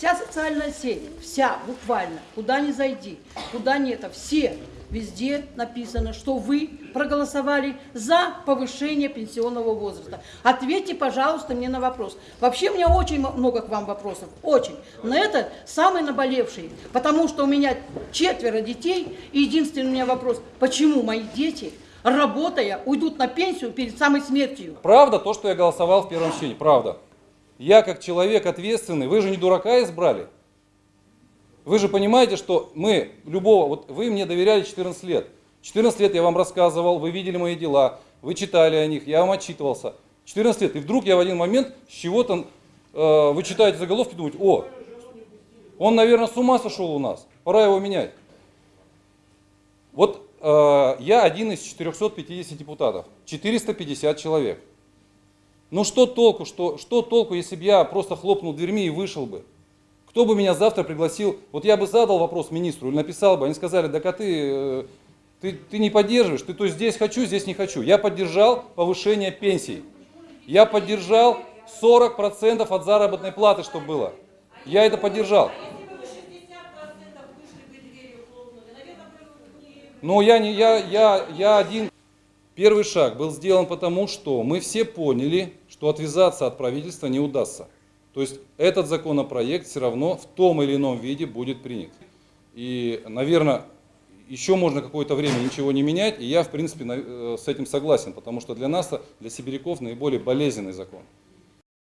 Вся социальная сеть, вся буквально, куда ни зайди, куда ни это, все, везде написано, что вы проголосовали за повышение пенсионного возраста. Ответьте, пожалуйста, мне на вопрос. Вообще у меня очень много к вам вопросов, очень. Но это самый наболевший, потому что у меня четверо детей, и единственный у меня вопрос, почему мои дети, работая, уйдут на пенсию перед самой смертью? Правда то, что я голосовал в первом чтении? Правда. Я как человек ответственный, вы же не дурака избрали. Вы же понимаете, что мы любого, вот вы мне доверяли 14 лет. 14 лет я вам рассказывал, вы видели мои дела, вы читали о них, я вам отчитывался. 14 лет, и вдруг я в один момент с чего-то, э, вы читаете заголовки, думаете, о, он, наверное, с ума сошел у нас, пора его менять. Вот э, я один из 450 депутатов, 450 человек. Ну что толку, что, что толку, если бы я просто хлопнул дверьми и вышел бы? Кто бы меня завтра пригласил? Вот я бы задал вопрос министру или написал бы, они сказали, да а ты, э, ты, ты не поддерживаешь, ты то здесь хочу, здесь не хочу. Я поддержал повышение пенсий. Я поддержал 40% от заработной платы, чтобы было. Я это поддержал. Но я, не, я, я, я один. Первый шаг был сделан потому, что мы все поняли, что отвязаться от правительства не удастся. То есть этот законопроект все равно в том или ином виде будет принят. И, наверное, еще можно какое-то время ничего не менять, и я, в принципе, э, с этим согласен, потому что для нас, для сибиряков, наиболее болезненный закон.